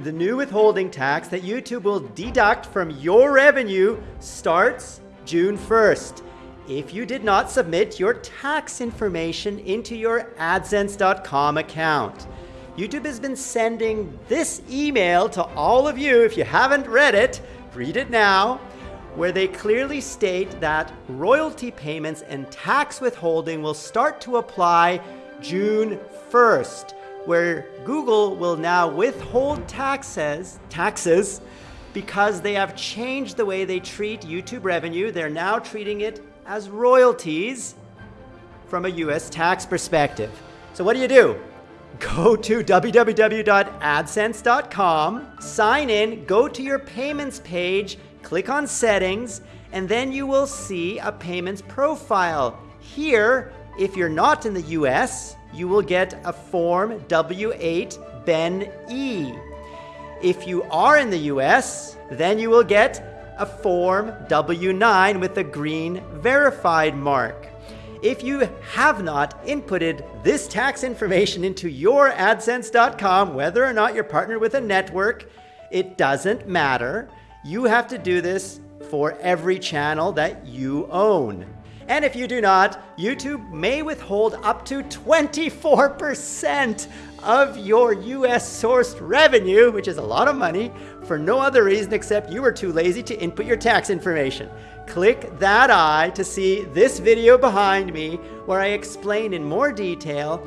the new withholding tax that YouTube will deduct from your revenue starts June 1st. If you did not submit your tax information into your AdSense.com account, YouTube has been sending this email to all of you. If you haven't read it, read it now, where they clearly state that royalty payments and tax withholding will start to apply June 1st where Google will now withhold taxes, taxes because they have changed the way they treat YouTube revenue. They're now treating it as royalties from a US tax perspective. So what do you do? Go to www.adsense.com, sign in, go to your payments page, click on settings, and then you will see a payments profile. Here, if you're not in the US, you will get a Form W8 Ben E. If you are in the US, then you will get a Form W9 with a green verified mark. If you have not inputted this tax information into your AdSense.com, whether or not you're partnered with a network, it doesn't matter. You have to do this for every channel that you own. And if you do not, YouTube may withhold up to 24% of your US sourced revenue, which is a lot of money, for no other reason except you were too lazy to input your tax information. Click that eye to see this video behind me where I explain in more detail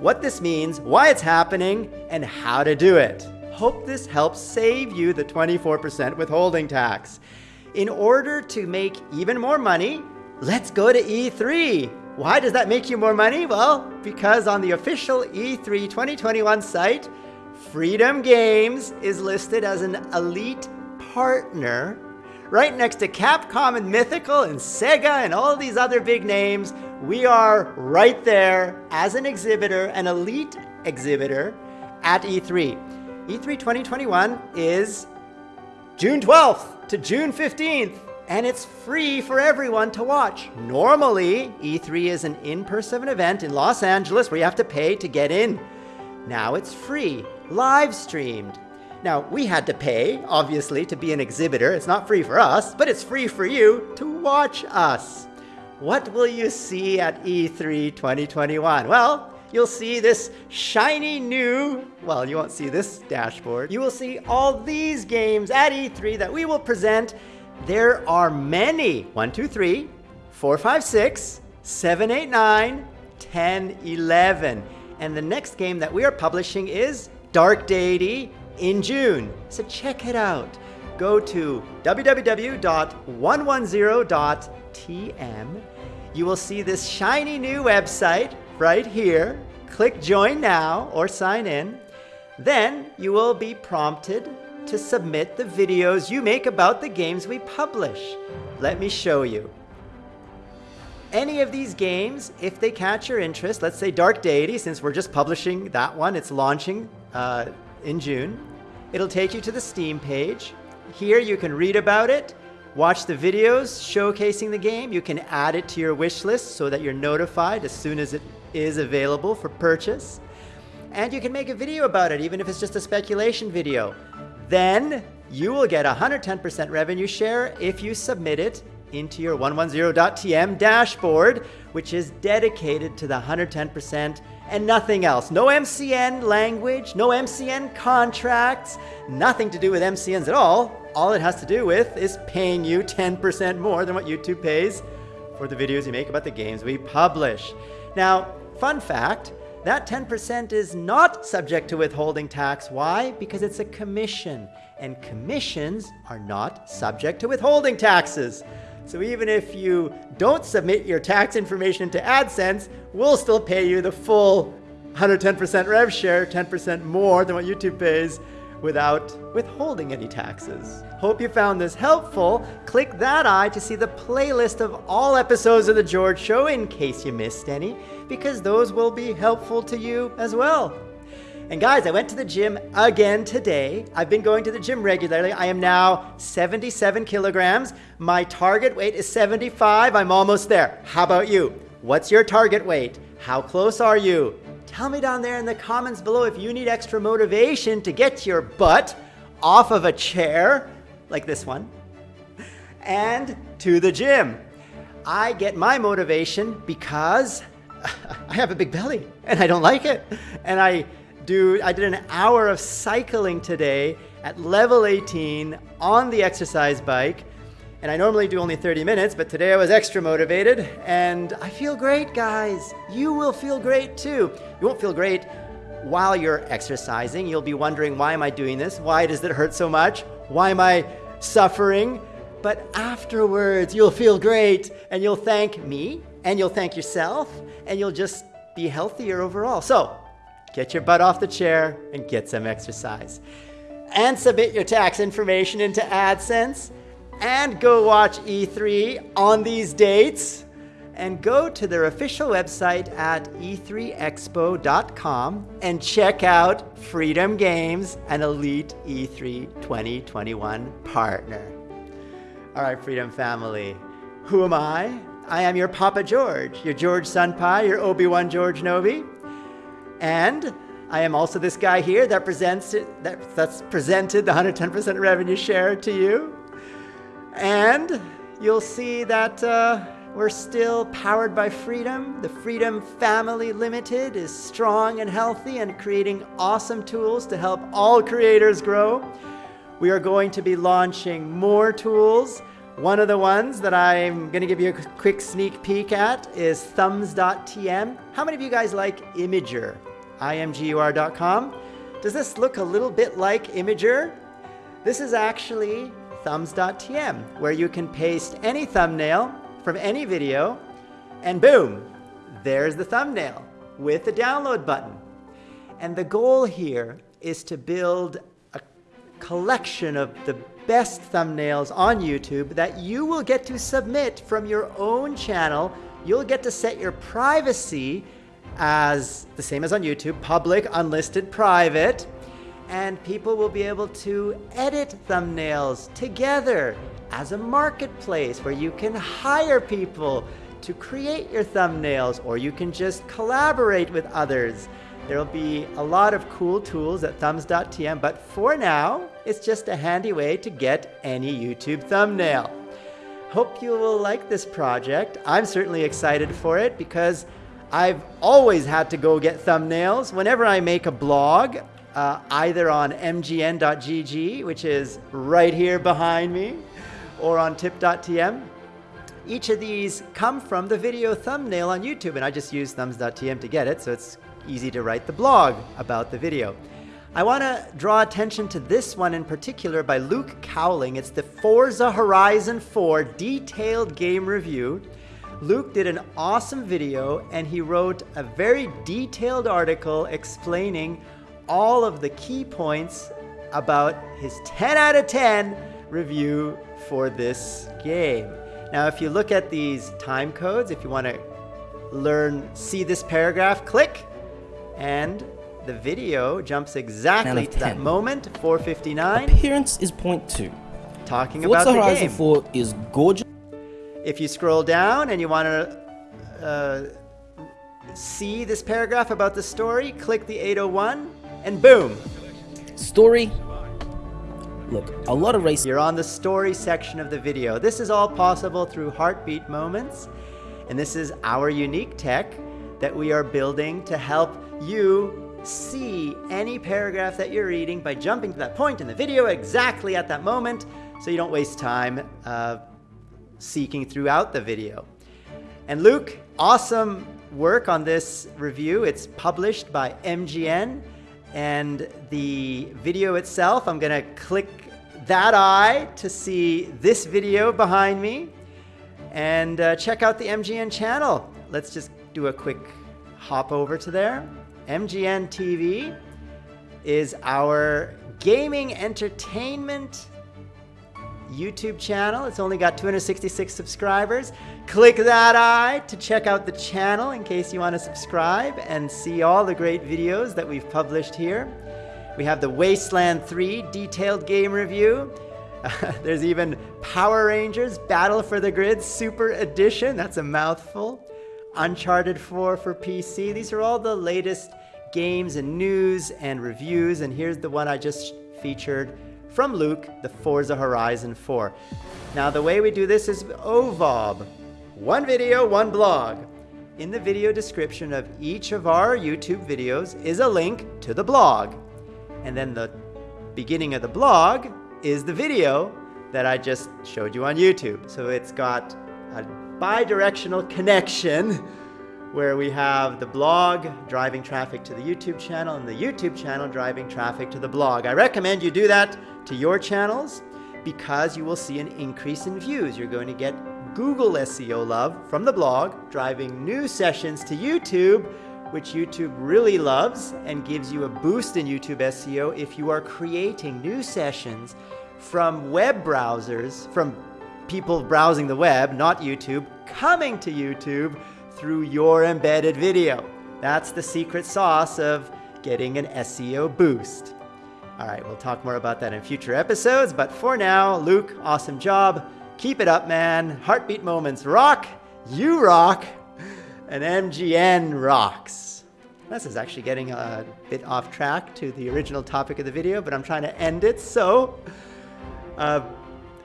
what this means, why it's happening, and how to do it. Hope this helps save you the 24% withholding tax. In order to make even more money, Let's go to E3. Why does that make you more money? Well, because on the official E3 2021 site, Freedom Games is listed as an elite partner right next to Capcom and Mythical and Sega and all these other big names. We are right there as an exhibitor, an elite exhibitor at E3. E3 2021 is June 12th to June 15th and it's free for everyone to watch. Normally, E3 is an in-person event in Los Angeles where you have to pay to get in. Now it's free, live streamed. Now, we had to pay, obviously, to be an exhibitor. It's not free for us, but it's free for you to watch us. What will you see at E3 2021? Well, you'll see this shiny new, well, you won't see this dashboard. You will see all these games at E3 that we will present there are many. 1, 2, 3, 4, 5, 6, 7, 8, 9, 10, 11. And the next game that we are publishing is Dark Deity in June. So check it out. Go to www.110.tm. You will see this shiny new website right here. Click join now or sign in. Then you will be prompted to submit the videos you make about the games we publish. Let me show you. Any of these games, if they catch your interest, let's say Dark Deity, since we're just publishing that one, it's launching uh, in June. It'll take you to the Steam page. Here you can read about it, watch the videos showcasing the game. You can add it to your wish list so that you're notified as soon as it is available for purchase. And you can make a video about it, even if it's just a speculation video. Then you will get 110% revenue share if you submit it into your 110.tm dashboard, which is dedicated to the 110% and nothing else. No MCN language, no MCN contracts, nothing to do with MCNs at all. All it has to do with is paying you 10% more than what YouTube pays for the videos you make about the games we publish. Now, fun fact, that 10% is not subject to withholding tax. Why? Because it's a commission, and commissions are not subject to withholding taxes. So even if you don't submit your tax information to AdSense, we'll still pay you the full 110% rev share, 10% more than what YouTube pays without withholding any taxes. Hope you found this helpful. Click that eye to see the playlist of all episodes of The George Show in case you missed any, because those will be helpful to you as well. And guys, I went to the gym again today. I've been going to the gym regularly. I am now 77 kilograms. My target weight is 75. I'm almost there. How about you? What's your target weight? How close are you? Tell me down there in the comments below if you need extra motivation to get your butt off of a chair like this one and to the gym. I get my motivation because I have a big belly and I don't like it. And I do I did an hour of cycling today at level 18 on the exercise bike. And I normally do only 30 minutes, but today I was extra motivated and I feel great, guys. You will feel great too. You won't feel great while you're exercising. You'll be wondering, why am I doing this? Why does it hurt so much? Why am I suffering? But afterwards, you'll feel great and you'll thank me and you'll thank yourself and you'll just be healthier overall. So get your butt off the chair and get some exercise. And submit your tax information into AdSense and go watch E3 on these dates and go to their official website at e3expo.com and check out Freedom Games, an elite E3 2021 partner. All right, Freedom Family, who am I? I am your Papa George, your George Senpai, your Obi-Wan George Novi. And I am also this guy here that presents it, that, that's presented the 110% revenue share to you. And you'll see that uh, we're still powered by freedom. The Freedom Family Limited is strong and healthy and creating awesome tools to help all creators grow. We are going to be launching more tools. One of the ones that I'm going to give you a quick sneak peek at is thumbs.tm. How many of you guys like Imgur? imgur.com. Does this look a little bit like Imgur? This is actually thumbs.tm, where you can paste any thumbnail from any video, and boom, there's the thumbnail with the download button. And the goal here is to build a collection of the best thumbnails on YouTube that you will get to submit from your own channel. You'll get to set your privacy as the same as on YouTube, public, unlisted, private, and people will be able to edit thumbnails together as a marketplace where you can hire people to create your thumbnails or you can just collaborate with others. There'll be a lot of cool tools at thumbs.tm, but for now, it's just a handy way to get any YouTube thumbnail. Hope you will like this project. I'm certainly excited for it because I've always had to go get thumbnails. Whenever I make a blog, uh, either on mgn.gg, which is right here behind me, or on tip.tm, each of these come from the video thumbnail on YouTube, and I just use thumbs.tm to get it, so it's easy to write the blog about the video. I want to draw attention to this one in particular by Luke Cowling. It's the Forza Horizon 4 detailed game review. Luke did an awesome video and he wrote a very detailed article explaining all of the key points about his 10 out of 10 review for this game. Now, if you look at these time codes, if you want to learn, see this paragraph, click and the video jumps exactly to that moment, 459. Appearance is point two. Talking Forza about the Horizon game. 4 is gorgeous. If you scroll down and you want to uh, see this paragraph about the story, click the 801 and boom. Story. Look, a lot of race. You're on the story section of the video. This is all possible through Heartbeat Moments. And this is our unique tech that we are building to help you see any paragraph that you're reading by jumping to that point in the video exactly at that moment so you don't waste time uh, seeking throughout the video. And Luke, awesome work on this review. It's published by MGN and the video itself, I'm gonna click that eye to see this video behind me and uh, check out the MGN channel. Let's just do a quick hop over to there. MGN TV is our gaming entertainment YouTube channel. It's only got 266 subscribers. Click that eye to check out the channel in case you want to subscribe and see all the great videos that we've published here. We have the Wasteland 3 detailed game review. There's even Power Rangers Battle for the Grid Super Edition. That's a mouthful. Uncharted 4 for PC. These are all the latest games and news and reviews. And here's the one I just featured from Luke, the Forza Horizon 4. Now, the way we do this is oh, OVOB one video, one blog. In the video description of each of our YouTube videos is a link to the blog. And then the beginning of the blog is the video that I just showed you on YouTube. So it's got a bi-directional connection where we have the blog driving traffic to the YouTube channel and the YouTube channel driving traffic to the blog. I recommend you do that to your channels because you will see an increase in views. You're going to get Google SEO love from the blog, driving new sessions to YouTube, which YouTube really loves and gives you a boost in YouTube SEO if you are creating new sessions from web browsers, from people browsing the web, not YouTube, coming to YouTube through your embedded video. That's the secret sauce of getting an SEO boost. All right, we'll talk more about that in future episodes, but for now, Luke, awesome job. Keep it up, man. Heartbeat Moments rock, you rock, and MGN rocks. This is actually getting a bit off track to the original topic of the video, but I'm trying to end it, so. Uh,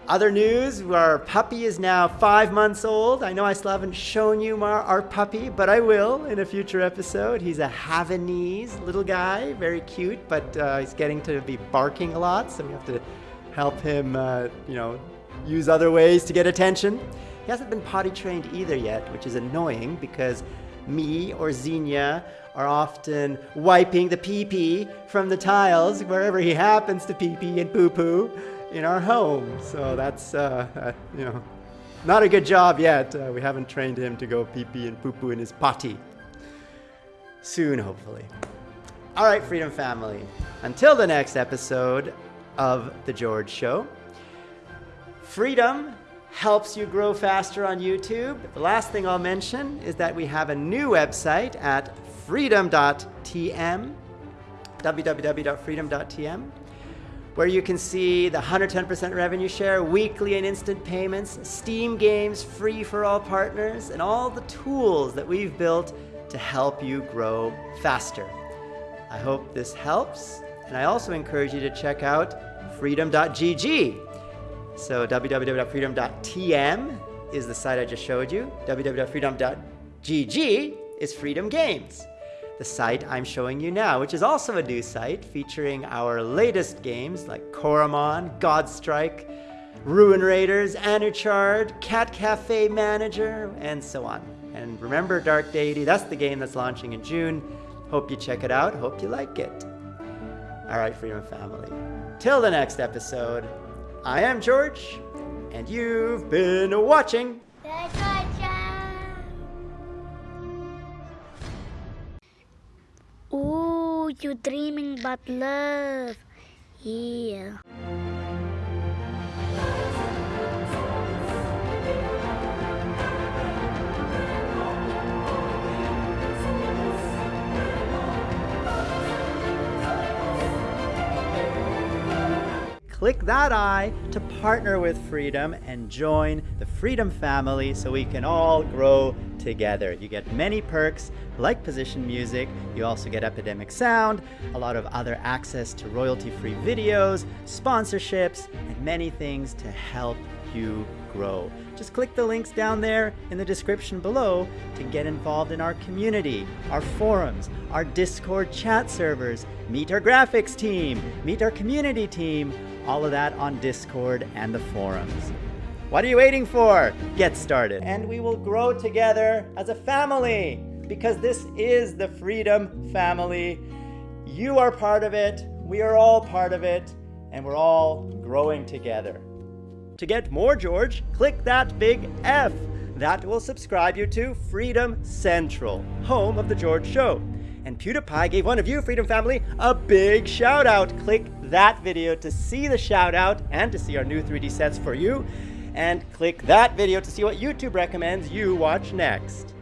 other news, our puppy is now five months old. I know I still haven't shown you our, our puppy, but I will in a future episode. He's a Havanese little guy, very cute, but uh, he's getting to be barking a lot, so we have to help him, uh, you know, use other ways to get attention. He hasn't been potty trained either yet, which is annoying because me or Xenia are often wiping the pee pee from the tiles wherever he happens to pee pee and poo poo in our home. So that's, uh, uh, you know, not a good job yet. Uh, we haven't trained him to go pee pee and poo poo in his potty. Soon, hopefully. All right, Freedom Family. Until the next episode of The George Show. Freedom helps you grow faster on YouTube. The last thing I'll mention is that we have a new website at freedom.tm, www.freedom.tm, where you can see the 110% revenue share, weekly and instant payments, Steam games free for all partners, and all the tools that we've built to help you grow faster. I hope this helps, and I also encourage you to check out freedom.gg so www.freedom.tm is the site I just showed you. www.freedom.gg is Freedom Games, the site I'm showing you now, which is also a new site featuring our latest games like Coromon, Godstrike, Ruin Raiders, Anuchard, Cat Cafe Manager, and so on. And remember Dark Deity, that's the game that's launching in June. Hope you check it out. Hope you like it. All right, Freedom Family. Till the next episode. I am George, and you've been watching. You dreaming but love. Yeah. click that I to partner with Freedom and join the Freedom family so we can all grow together. You get many perks like position music, you also get Epidemic Sound, a lot of other access to royalty-free videos, sponsorships, and many things to help you grow. Just click the links down there in the description below to get involved in our community, our forums, our Discord chat servers, meet our graphics team, meet our community team, all of that on Discord and the forums. What are you waiting for? Get started. And we will grow together as a family because this is the Freedom Family. You are part of it, we are all part of it, and we're all growing together. To get more George, click that big F. That will subscribe you to Freedom Central, home of The George Show. And PewDiePie gave one of you, Freedom Family, a big shout out. Click that video to see the shout out and to see our new 3D sets for you. And click that video to see what YouTube recommends you watch next.